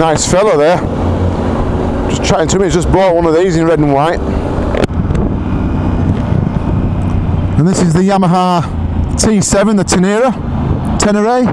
Nice fella there. Just chatting to me, he's just bought one of these in red and white. And this is the Yamaha T7, the Tenere. Tenere.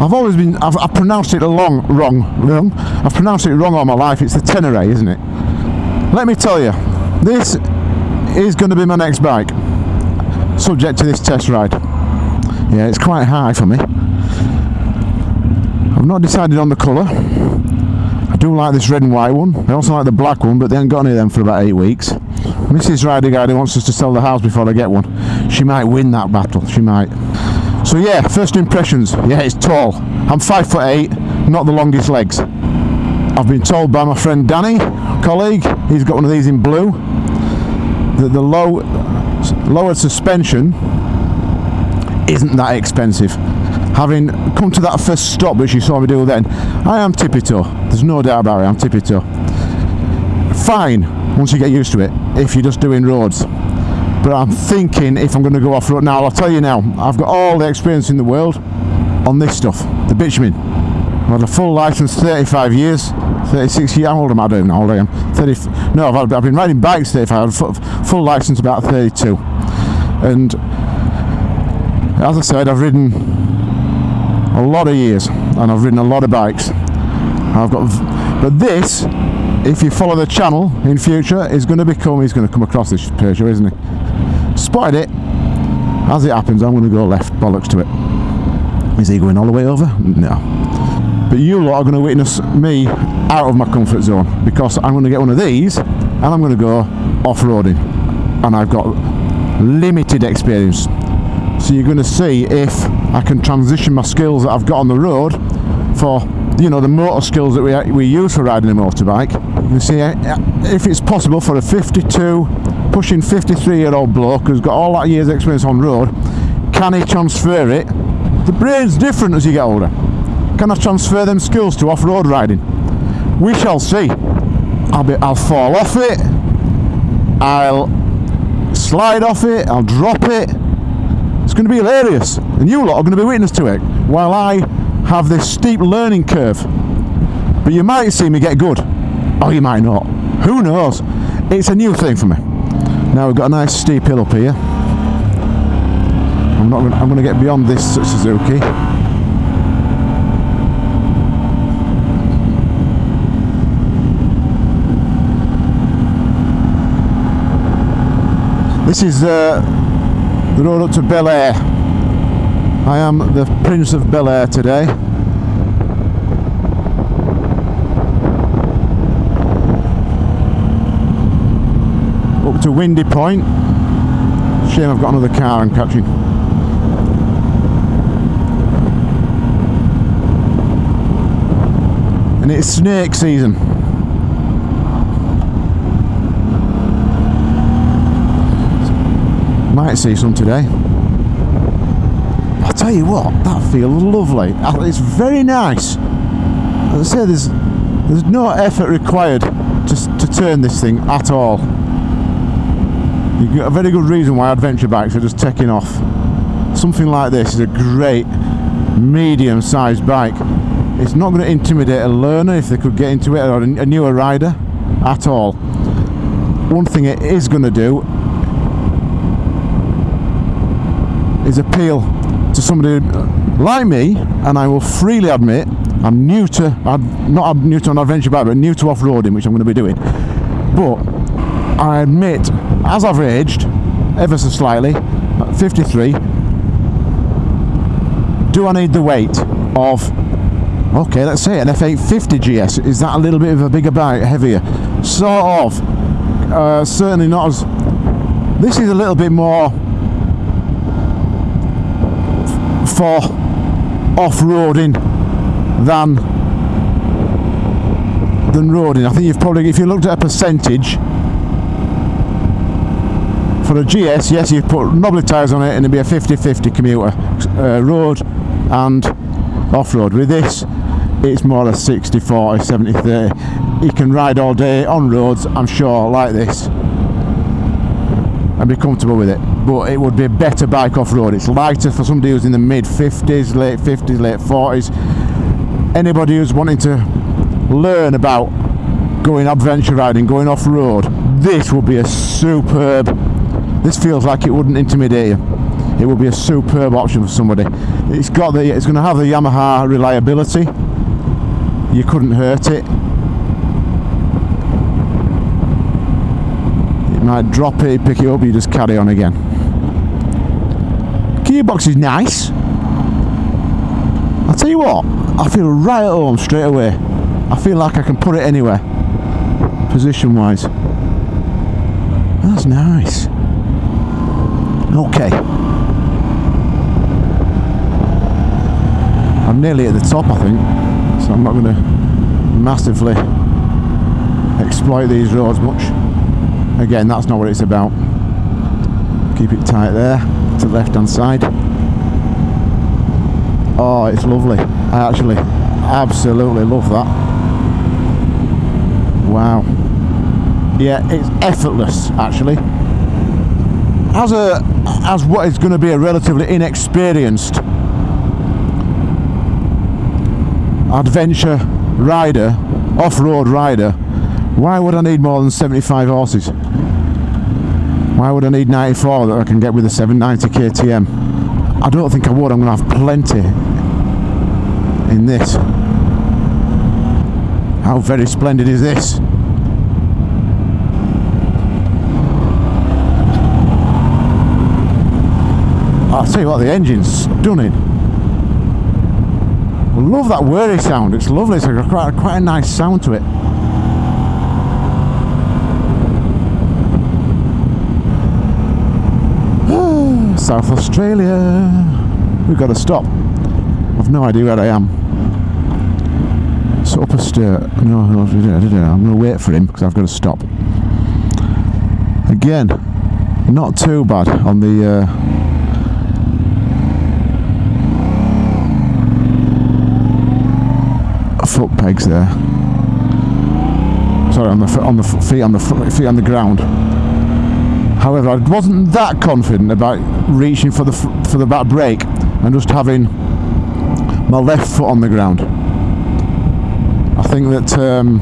I've always been, I've, I've pronounced it long, wrong, wrong. I've pronounced it wrong all my life. It's the Tenere, isn't it? Let me tell you, this is going to be my next bike, subject to this test ride. Yeah, it's quite high for me. I've not decided on the colour. I do like this red and white one. I also like the black one, but they haven't got any of them for about eight weeks. Mrs. Rider Guy wants us to sell the house before I get one. She might win that battle. She might. So yeah, first impressions. Yeah, it's tall. I'm five foot eight, not the longest legs. I've been told by my friend Danny, colleague, he's got one of these in blue, that the low, lowered suspension isn't that expensive. Having come to that first stop which you saw me do then, I am tippy toe. There's no doubt about it, I'm tippy toe. Fine, once you get used to it, if you're just doing roads but I'm thinking if I'm going to go off-road now I'll tell you now I've got all the experience in the world on this stuff the bitumen I've had a full license 35 years 36 years how old am I don't even know how old I am 30 no I've, had, I've been riding bikes 35 I've full, full license about 32 and as I said I've ridden a lot of years and I've ridden a lot of bikes. I've got but this if you follow the channel in future is going to become he's going to come across this Peugeot isn't he spotted it. As it happens I'm going to go left bollocks to it. Is he going all the way over? No. But you lot are going to witness me out of my comfort zone because I'm going to get one of these and I'm going to go off-roading. And I've got limited experience. So you're going to see if I can transition my skills that I've got on the road for you know the motor skills that we, we use for riding a motorbike. You see if it's possible for a 52 pushing 53 year old bloke who's got all that years experience on road can he transfer it? The brain's different as you get older. Can I transfer them skills to off-road riding? We shall see. I'll be I'll fall off it. I'll slide off it. I'll drop it. It's going to be hilarious and you lot are going to be witness to it while I have this steep learning curve. But you might see me get good. Or you might not. Who knows? It's a new thing for me. Now we've got a nice steep hill up here. I'm not gonna, I'm going to get beyond this Suzuki. This is uh, the road up to Bel Air. I am the Prince of Bel Air today. Up to Windy Point. Shame I've got another car I'm catching. And it's snake season. Might see some today. Tell you what, that feels lovely. Uh, it's very nice. As I say, there's there's no effort required to, to turn this thing at all. You've got a very good reason why adventure bikes are just taking off. Something like this is a great medium-sized bike. It's not going to intimidate a learner if they could get into it or a newer rider at all. One thing it is going to do is appeal to somebody like me and I will freely admit I'm new to I'm not new to an adventure bike but new to off-roading which I'm going to be doing. But I admit as I've aged ever so slightly 53 do I need the weight of okay let's say an F850 GS is that a little bit of a bigger bike heavier? Sort of. Uh, certainly not as this is a little bit more for off-roading than than roading. I think you've probably, if you looked at a percentage for a GS, yes, you put knobbly tyres on it and it'd be a 50-50 commuter, uh, road and off-road. With this, it's more a 60-40, 70-30. You can ride all day on roads, I'm sure, like this and be comfortable with it but it would be a better bike off-road it's lighter for somebody who's in the mid 50s late 50s late 40s anybody who's wanting to learn about going adventure riding, going off road, this would be a superb. This feels like it wouldn't intimidate you. It would be a superb option for somebody. It's got the. It's going to have the Yamaha reliability. You couldn't hurt it. You might drop it, pick it up, you just carry on again. Gearbox is nice. I'll tell you what, I feel right at home straight away. I feel like I can put it anywhere, position wise. That's nice. Okay. I'm nearly at the top, I think, so I'm not going to massively exploit these roads much. Again, that's not what it's about. Keep it tight there, to the left hand side. Oh, it's lovely. I actually absolutely love that. Wow. Yeah, it's effortless, actually. As a as what is going to be a relatively inexperienced adventure rider, off-road rider, why would I need more than 75 horses? Why would I need 94 that I can get with a 790 KTM? I don't think I would, I'm going to have plenty in this. How very splendid is this? I'll tell you what, the engine's stunning. I love that whirry sound, it's lovely, it's got quite, quite a nice sound to it. South Australia. We've got to stop. I've no idea where I am. It's up a stair. No, no, I'm going to wait for him because I've got to stop. Again, not too bad on the uh, foot pegs there. Sorry, on the on the feet on the feet on the ground. However, I wasn't that confident about reaching for the for the back brake and just having my left foot on the ground. I think that um,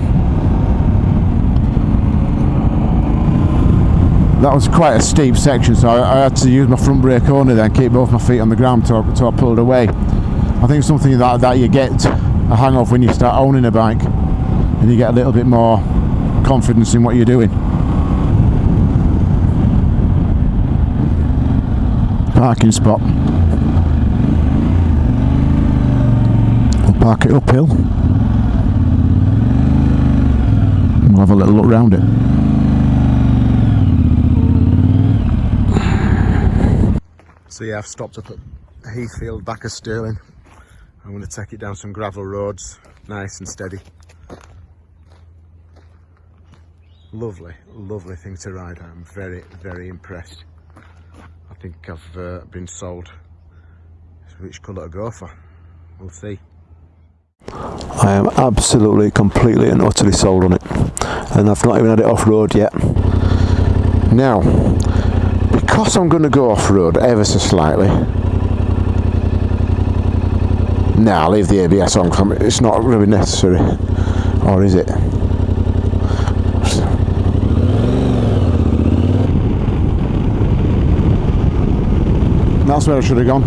that was quite a steep section, so I, I, had to use my front brake only then, keep both my feet on the ground until, until I pulled away. I think something that, that you get a hang of when you start owning a bike and you get a little bit more confidence in what you're doing. Parking spot. We'll park it uphill. We'll have a little look round it. So yeah, I've stopped up at Heathfield, back of Stirling. I'm going to take it down some gravel roads, nice and steady. Lovely, lovely thing to ride. I'm very, very impressed think I've uh, been sold which colour to go for. We'll see. I am absolutely, completely and utterly sold on it. And I've not even had it off-road yet. Now, because I'm going to go off-road ever so slightly, now nah, leave the ABS on, it's not really necessary. Or is it? That's where I should have gone.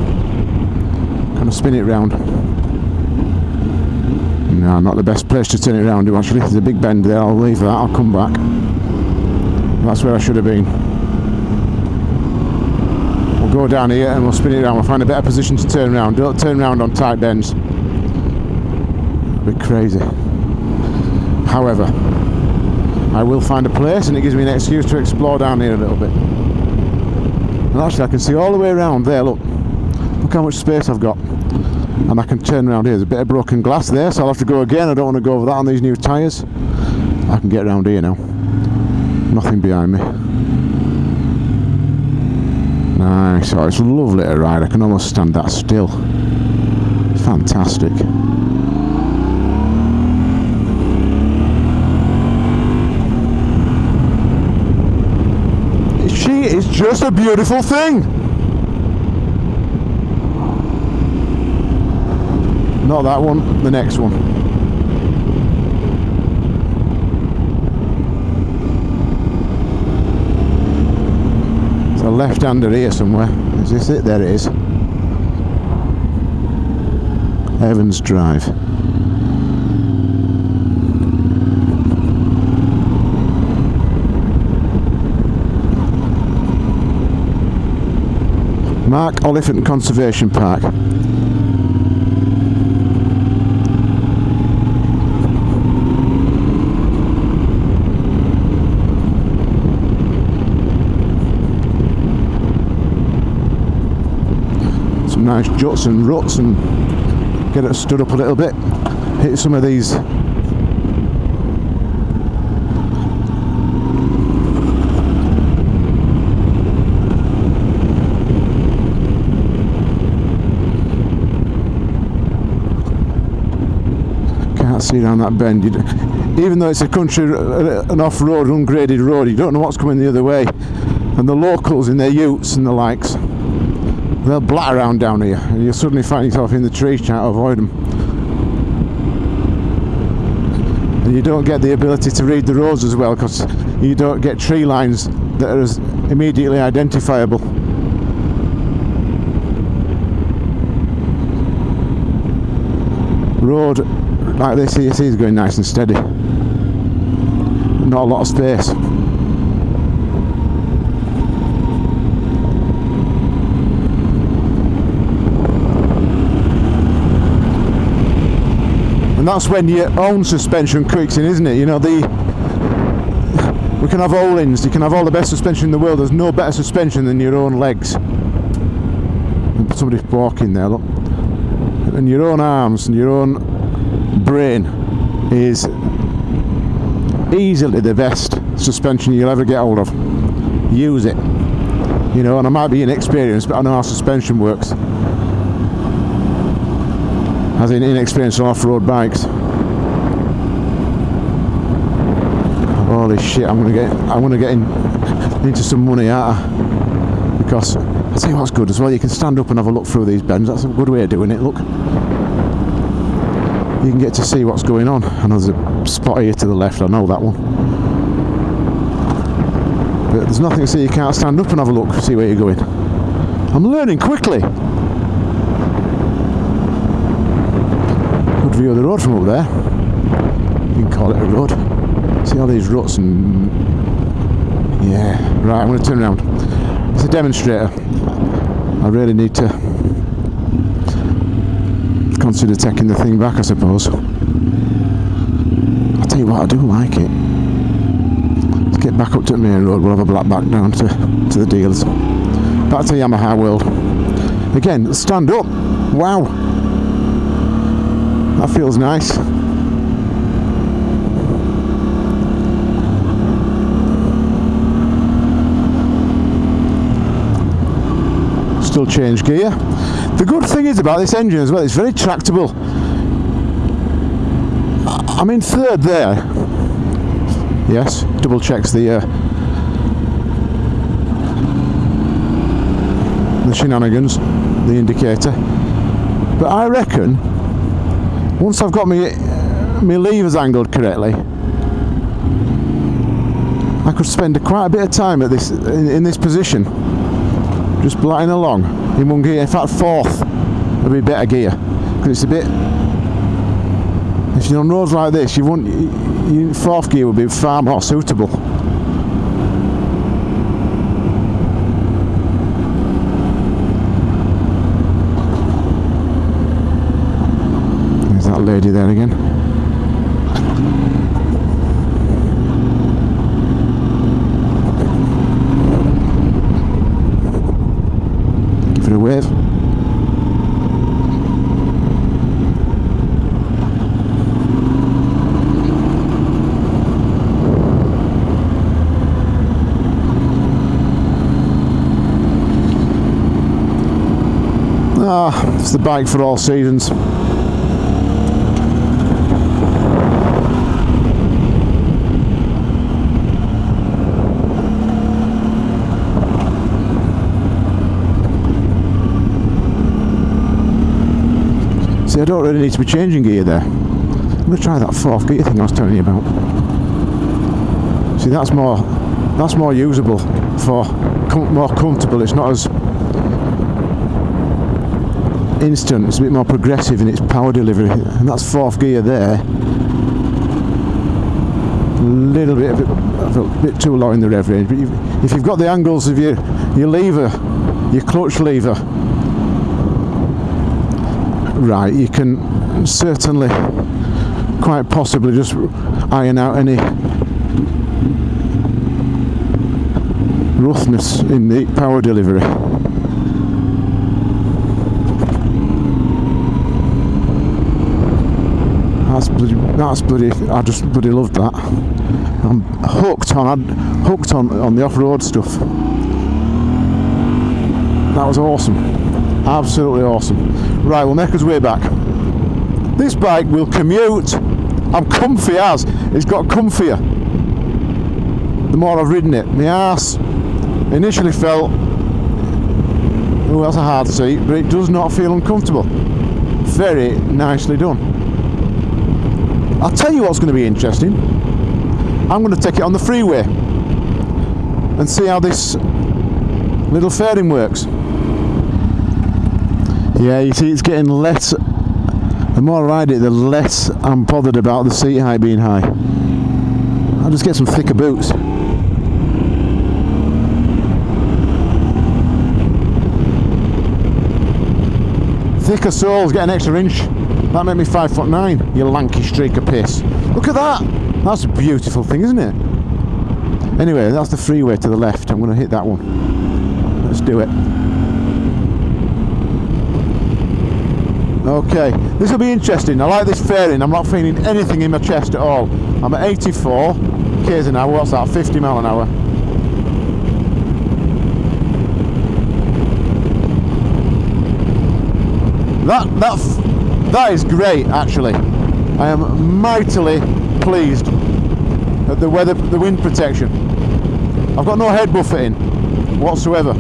Kind of spin it round. No, not the best place to turn it around to actually. There's a big bend there, I'll leave that, I'll come back. That's where I should have been. We'll go down here and we'll spin it around. We'll find a better position to turn around. Don't turn around on tight bends. Bit crazy. However, I will find a place and it gives me an excuse to explore down here a little bit. And actually I can see all the way around there, look. Look how much space I've got. And I can turn around here. There's a bit of broken glass there, so I'll have to go again. I don't want to go over that on these new tyres. I can get around here now. Nothing behind me. Nice. Oh, it's lovely to ride. I can almost stand that still. Fantastic. is just a beautiful thing. Not that one, the next one. It's a left-hander here somewhere. Is this it? There it is. Evans Drive. Mark Oliphant Conservation Park. Some nice juts and ruts and get it stood up a little bit. Hit some of these can't see down that bend. Even though it's a country, an off-road, ungraded road, you don't know what's coming the other way. And the locals in their utes and the likes, they'll blat around down here, and you'll suddenly find yourself in the trees trying to avoid them. And you don't get the ability to read the roads as well because you don't get tree lines that are as immediately identifiable. Road like this is going nice and steady. Not a lot of space. And that's when your own suspension kicks in, isn't it? You know, the we can have all ins you can have all the best suspension in the world. There's no better suspension than your own legs. Somebody's walking there, look. And your own arms and your own brain is easily the best suspension you'll ever get hold of. Use it. You know, and I might be inexperienced, but I know how suspension works. As in inexperienced on off-road bikes. Holy shit! I'm gonna get, I'm gonna get in, into some money out because I you what's good as well. You can stand up and have a look through these bends. That's a good way of doing it. Look you can get to see what's going on. And there's a spot here to the left, I know that one. But there's nothing to see you can't stand up and have a look, see where you're going. I'm learning quickly. Good view of the road from up there. You can call it a road. See all these ruts and... Yeah, right, I'm going to turn around. It's a demonstrator. I really need to consider taking the thing back, I suppose. I'll tell you what, I do like it. Let's get back up to the main road. We'll have a black back down to, to the dealers. Back to Yamaha World. Again, stand up. Wow. That feels nice. Still change gear. The good thing is about this engine as well, it's very tractable. I'm in third there. Yes, double checks the uh, the shenanigans, the indicator. But I reckon once I've got my my levers angled correctly, I could spend quite a bit of time at this in, in this position, just blatting along in one gear. In fact, fourth would be better gear because it's a bit. If you're on roads like this, you want you, fourth gear would be far more suitable. There's that lady there again. Ah, it's the bike for all seasons. I don't really need to be changing gear there. I'm going to try that fourth gear thing I was telling you about. See, that's more that's more usable for com- more comfortable. It's not as instant. It's a bit more progressive in its power delivery, and that's fourth gear there. A little bit, a bit too low in the rev range, but you've, if you've got the angles of your your lever, your clutch lever, right, you can certainly, quite possibly, just iron out any roughness in the power delivery. That's bloody, that's bloody, I just bloody loved that. I'm hooked on, I'm hooked on, on the off-road stuff. That was awesome. Absolutely awesome. Right, we'll make us way back. This bike will commute. I'm comfy as. It's got comfier. The more I've ridden it. My ass initially felt, oh that's a hard seat, but it does not feel uncomfortable. Very nicely done. I'll tell you what's going to be interesting. I'm going to take it on the freeway and see how this little fairing works. Yeah, you see it's getting less, the more I ride it, the less I'm bothered about the seat height being high. I'll just get some thicker boots. Thicker soles, get an extra inch. That made me five foot nine, you lanky streak of piss. Look at that! That's a beautiful thing, isn't it? Anyway, that's the freeway to the left. I'm going to hit that one. Let's do it. Okay, this will be interesting. I like this fairing. I'm not feeling anything in my chest at all. I'm at 84 k's an hour. What's that? 50 mile an hour. That that that is great. Actually, I am mightily pleased at the weather, the wind protection. I've got no head buffeting whatsoever.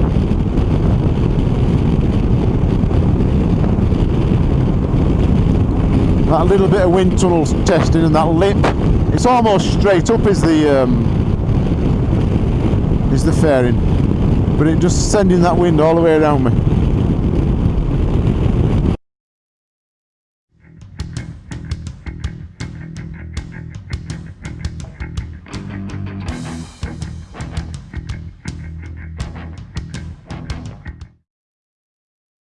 That little bit of wind tunnel testing and that lip, it's almost straight up is the um, is the fairing, but it just sending that wind all the way around me.